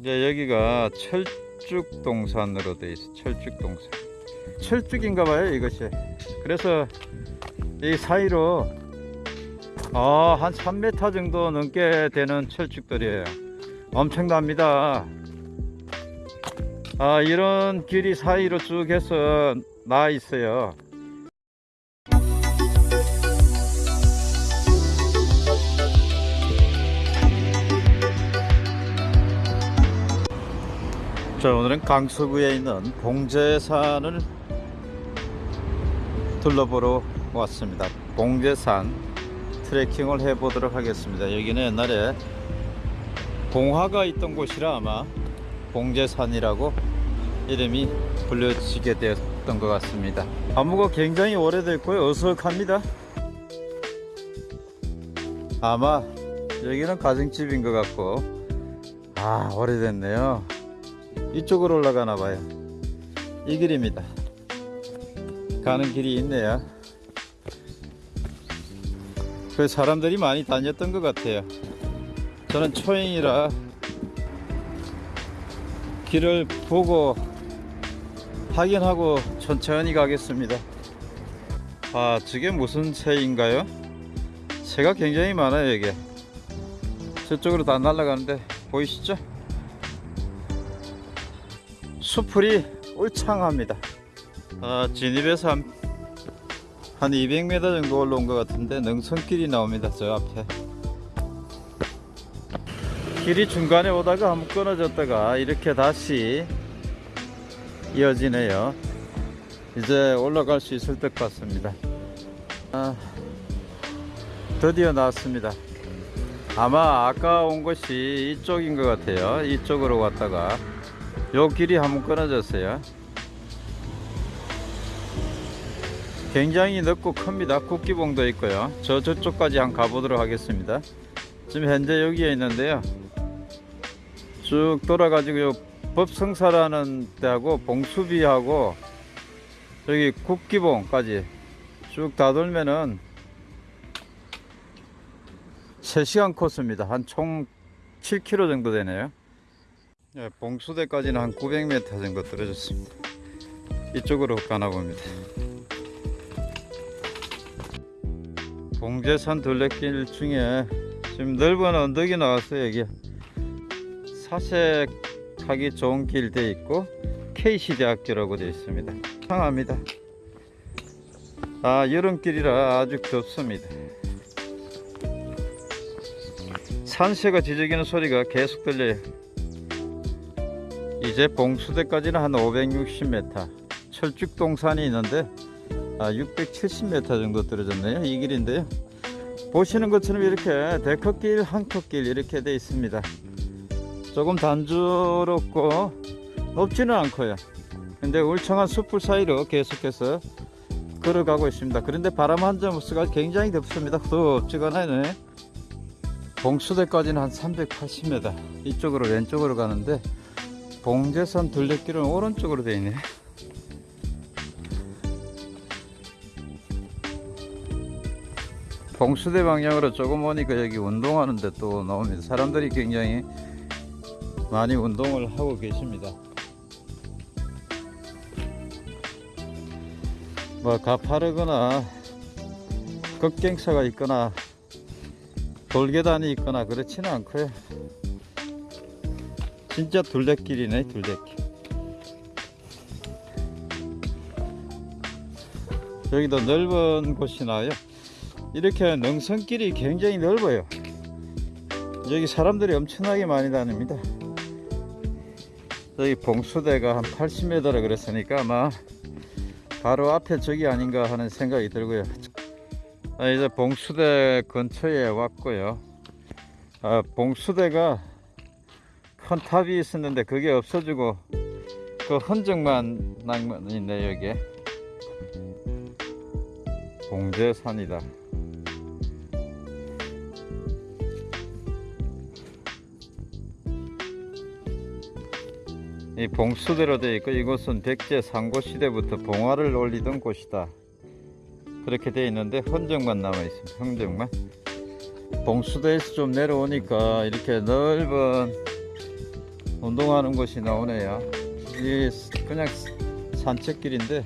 이제 여기가 철쭉동산으로 돼 있어. 철쭉동산. 철쭉인가 봐요, 이것이. 그래서 이 사이로 아, 한 3m 정도 넘게 되는 철쭉들이에요. 엄청납니다. 아, 이런 길이 사이로 쭉 해서 나 있어요. 자, 오늘은 강서구에 있는 봉제산을 둘러보러 왔습니다. 봉제산 트레킹을 해보도록 하겠습니다. 여기는 옛날에 봉화가 있던 곳이라 아마 봉제산이라고 이름이 불려지게 되었던 것 같습니다. 나무가 굉장히 오래됐고요. 어석합니다. 아마 여기는 가정집인 것 같고 아 오래됐네요. 이쪽으로 올라가나 봐요. 이 길입니다. 가는 길이 있네요. 그 사람들이 많이 다녔던 것 같아요. 저는 초행이라 길을 보고 확인하고 천천히 가겠습니다. 아, 저게 무슨 새인가요? 새가 굉장히 많아요, 이게. 저쪽으로 다 날아가는데 보이시죠? 수풀이 울창합니다. 아, 진입에서 한, 한 200m 정도 올라온 것 같은데 능선길이 나옵니다. 저 앞에. 길이 중간에 오다가 한번 끊어졌다가 이렇게 다시 이어지네요. 이제 올라갈 수 있을 것 같습니다. 아, 드디어 나왔습니다. 아마 아까 온 곳이 이쪽인 것 같아요. 이쪽으로 왔다가 요 길이 한번 끊어졌어요. 굉장히 넓고 큽니다. 국기봉도 있고요. 저 저쪽까지 한번 가보도록 하겠습니다. 지금 현재 여기에 있는데요. 쭉 돌아가지고 요 법성사라는 데하고 봉수비하고 여기 국기봉까지 쭉 다 돌면은 3시간 코스입니다. 한 총 7km 정도 되네요. 예, 봉수대까지는 한 900m 정도 떨어졌습니다. 이쪽으로 가나 봅니다. 봉제산 둘레길 중에 지금 넓은 언덕이 나왔어요. 여기 사색하기 좋은 길 돼 있고 KC대학교라고 되어 있습니다. 상합니다. 아 여름길이라 아주 덥습니다. 산새가 지저귀는 소리가 계속 들려요. 이제 봉수대까지는 한 560m 철쭉동산이 있는데 아, 670m 정도 떨어졌네요. 이 길인데요. 보시는 것처럼 이렇게 데크길 한컵길 이렇게 되어 있습니다. 조금 단조롭고 높지는 않고요. 근데 울창한 숲풀 사이로 계속해서 걸어가고 있습니다. 그런데 바람 한 점 없어가 굉장히 덥습니다. 덥지가않네 봉수대까지는 한 380m 이쪽으로 왼쪽으로 가는데 봉제산 둘레길은 오른쪽으로 되어 있네. 봉수대 방향으로 조금 오니까 여기 운동하는데 또 나옵니다. 사람들이 굉장히 많이 운동을 하고 계십니다. 뭐 가파르거나 급경사가 있거나 돌계단이 있거나 그렇지는 않고요. 진짜 둘레길이네 둘레길. 여기도 넓은 곳이 나요? 이렇게 능선길이 굉장히 넓어요. 여기 사람들이 엄청나게 많이 다닙니다. 여기 봉수대가 한 80m라 그랬으니까 아마 바로 앞에 저기 아닌가 하는 생각이 들고요. 아, 이제 봉수대 근처에 왔고요. 아, 봉수대가 큰 탑이 있었는데 그게 없어지고 그 흔적만 남아 있네 여기에. 봉제산이다. 이 봉수대로 되어 있고 이곳은 백제 상고 시대부터 봉화를 올리던 곳이다. 그렇게 되어 있는데 흔적만 남아 있습니다. 흔적만. 봉수대에서 좀 내려오니까 이렇게 넓은 운동하는 곳이 나오네요. 이 그냥 산책길인데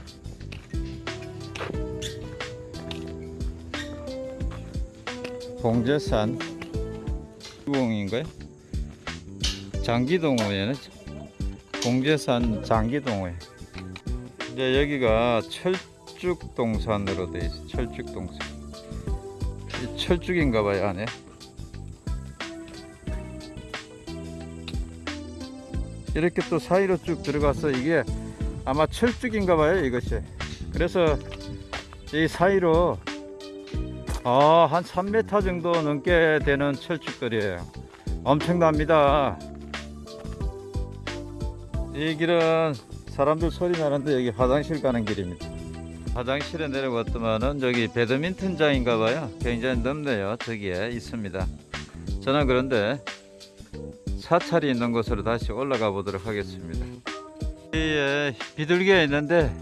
봉제산 공인가요? 장기동호회는 봉제산 장기동호회. 이제 여기가 철쭉동산으로 돼 있어. 철쭉동산. 이 철쭉인가 봐요 안에. 이렇게 또 사이로 쭉 들어가서 이게 아마 철쭉인가 봐요 이것이. 그래서 이 사이로 아, 한 3m 정도 넘게 되는 철쭉들이에요. 엄청납니다. 이 길은 사람들 소리 나는데 여기 화장실 가는 길입니다. 화장실에 내려왔더만은 저기 배드민턴장인가 봐요. 굉장히 넓네요. 저기에 있습니다. 저는 그런데 사찰이 있는 곳으로 다시 올라가 보도록 하겠습니다. 여기에 비둘기가 있는데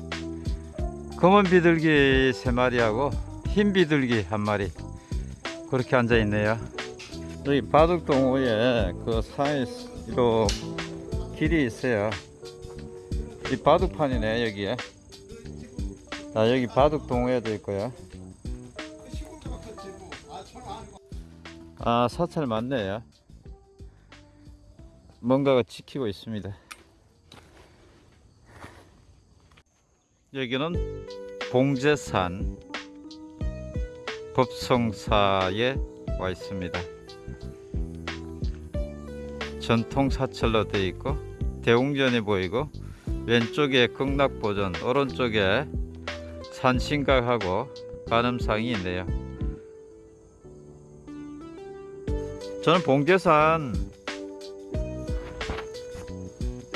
검은 비둘기 세 마리하고 흰 비둘기 한 마리 그렇게 앉아 있네요. 여기 바둑동호에 그 사이로 길이 있어요. 이 바둑판이네 여기에. 아 여기 바둑동호회도 있고요. 아 사찰 맞네요. 뭔가가 지키고 있습니다. 여기는 봉제산 법성사에 와 있습니다. 전통 사찰로 되어 있고 대웅전이 보이고 왼쪽에 극락보전 오른쪽에 산신각하고 관음상이 있네요. 저는 봉제산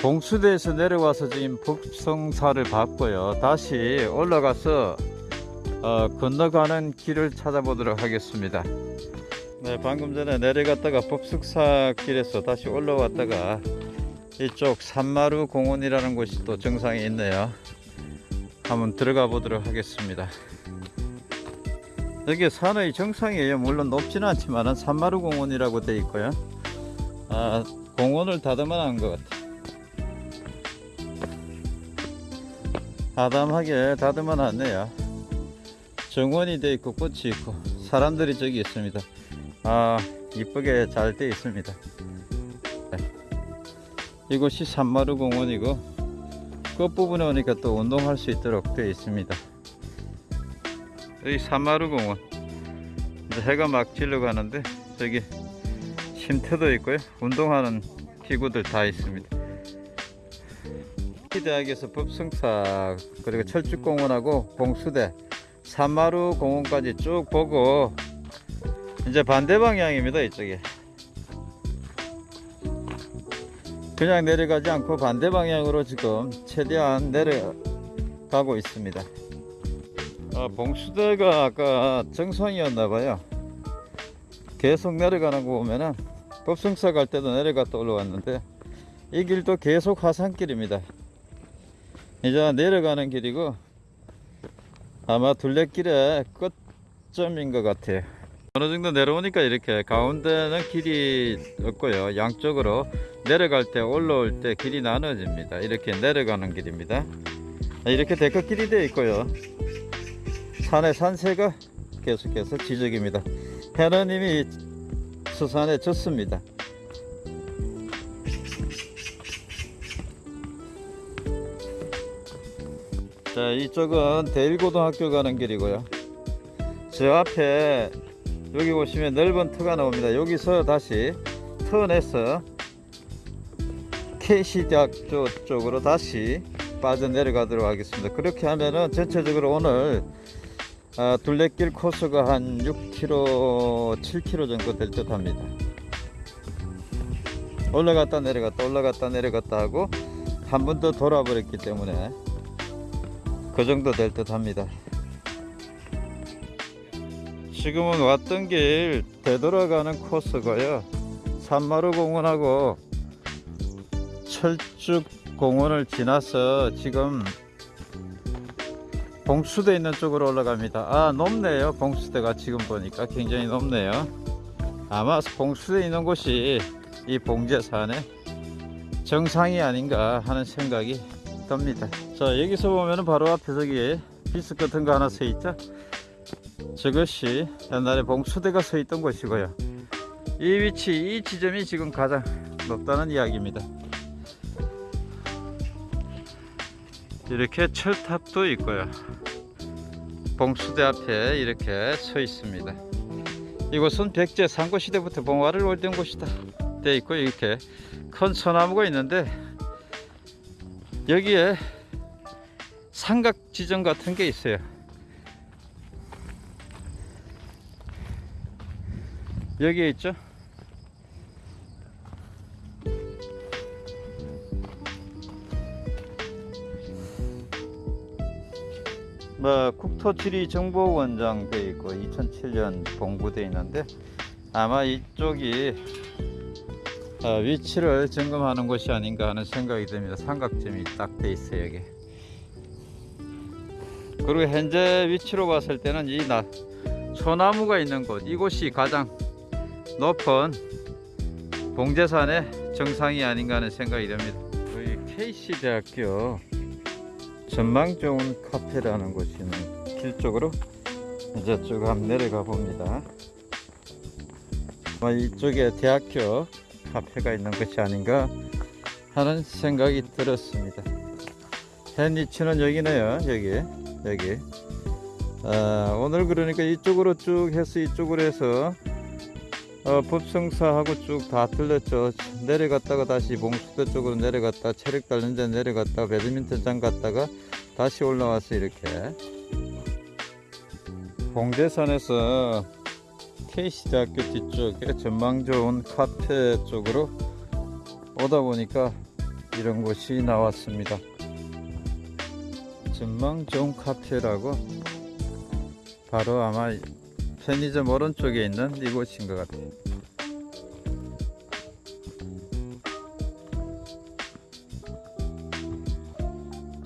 봉수대에서 내려와서 지금 법성사를 봤고요. 다시 올라가서 어, 건너가는 길을 찾아보도록 하겠습니다. 네, 방금 전에 내려갔다가 법숙사 길에서 다시 올라왔다가 이쪽 산마루 공원이라는 곳이 또 정상에 있네요. 한번 들어가 보도록 하겠습니다. 여기 산의 정상이에요. 물론 높지는 않지만 산마루 공원이라고 되어 있고요. 아, 공원을 다듬어 놓은 것 같아요. 아담하게 다듬어 놨네요. 정원이 되어 있고 꽃이 있고 사람들이 저기 있습니다. 아 이쁘게 잘 되어 있습니다. 네. 이곳이 산마루 공원이고 끝부분에 오니까 또 운동할 수 있도록 되어 있습니다. 여기 산마루 공원. 해가 막 질러 가는데 저기 쉼터도 있고요. 운동하는 기구들 다 있습니다 대학에서 법승사 그리고 철쭉공원하고 봉수대 산마루 공원까지 쭉 보고 이제 반대 방향입니다 이쪽에. 그냥 내려가지 않고 반대 방향으로 지금 최대한 내려가고 있습니다. 아, 봉수대가 아까 정상이었나봐요. 계속 내려가는 거 보면은 법승사 갈 때도 내려갔다 올라왔는데 이 길도 계속 하산길입니다 이제 내려가는 길이고 아마 둘레길의 끝점인 것 같아요. 어느 정도 내려오니까 이렇게 가운데는 길이 없고요. 양쪽으로 내려갈 때 올라올 때 길이 나눠집니다. 이렇게 내려가는 길입니다. 이렇게 데크길이 되어 있고요. 산의 산세가 계속해서 지적입니다. 이미 수산에 졌습니다 자 이쪽은 대일고등학교 가는 길이고요. 저 앞에 여기 보시면 넓은 터가 나옵니다. 여기서 다시 턴해서 KC대학교 쪽으로 다시 빠져 내려가도록 하겠습니다. 그렇게 하면은 전체적으로 오늘 아, 둘레길 코스가 한 6km 7km 정도 될 듯 합니다. 올라갔다 내려갔다 올라갔다 내려갔다 하고 한 번 더 돌아버렸기 때문에 그 정도 될 듯 합니다. 지금은 왔던 길 되돌아가는 코스고요. 산마루 공원하고 철쭉 공원을 지나서 지금 봉수대 있는 쪽으로 올라갑니다. 아 높네요. 봉수대가 지금 보니까 굉장히 높네요. 아마 봉수대 있는 곳이 이 봉제산에 정상이 아닌가 하는 생각이 듭니다. 자 여기서 보면은 바로 앞에 저기 비스 같은 거 하나 서 있죠. 저것이 옛날에 봉수대가 서 있던 곳이고요. 이 위치, 이 지점이 지금 가장 높다는 이야기입니다. 이렇게 철탑도 있고요. 봉수대 앞에 이렇게 서 있습니다. 이곳은 백제 상고 시대부터 봉화를 올린 곳이다. 돼 있고 이렇게 큰 소나무가 있는데 여기에 삼각 지점 같은 게 있어요. 여기에 있죠. 뭐 국토지리 정보원장 돼 있고 2007년 공부돼 있는데 아마 이쪽이 어, 위치를 점검하는 곳이 아닌가 하는 생각이 듭니다. 삼각점이 딱 돼 있어요 여기. 그리고 현재 위치로 봤을 때는 이 나, 소나무가 있는 곳 이곳이 가장 높은 봉제산의 정상이 아닌가 하는 생각이 듭니다. 여기 KC대학교 전망 좋은 카페라는 곳이 있는 길 쪽으로 이제 쭉 한번 내려가 봅니다. 이쪽에 대학교 카페가 있는 것이 아닌가 하는 생각이 들었습니다. 현 위치는 여기네요. 여기 여기. 아, 오늘 그러니까 이쪽으로 쭉 해서 이쪽으로 해서 어, 법성사하고 쭉 다 들렸죠. 내려갔다가 다시 봉수대 쪽으로 내려갔다 체력 달는 데 내려갔다 배드민턴장 갔다가 다시 올라와서 이렇게 봉제산에서 KC대학교 뒤쪽에 전망 좋은 카페 쪽으로 오다 보니까 이런 곳이 나왔습니다. 전망 좋은 카페라고 바로 아마 편의점 오른쪽에 있는 이곳인 것 같아요.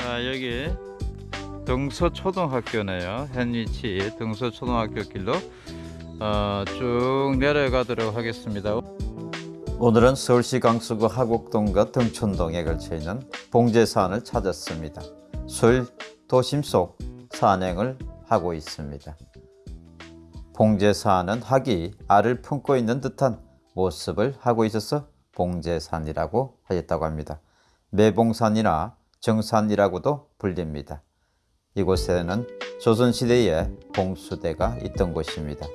아, 여기 등서초등학교네요. 현 위치 등서초등학교 길로 어, 쭉 내려가도록 하겠습니다. 오늘은 서울시 강서구 하곡동과 등촌동에 걸쳐 있는 봉제산을 찾았습니다. 술 도심 속 산행을 하고 있습니다. 봉제산은 학이 알을 품고 있는 듯한 모습을 하고 있어서 봉제산이라고 하였다고 합니다. 매봉산이나 정산이라고도 불립니다. 이곳에는 조선시대에 봉수대가 있던 곳입니다.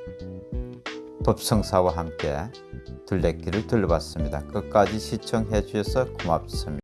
법성사와 함께 둘레길을 둘러봤습니다. 끝까지 시청해 주셔서 고맙습니다.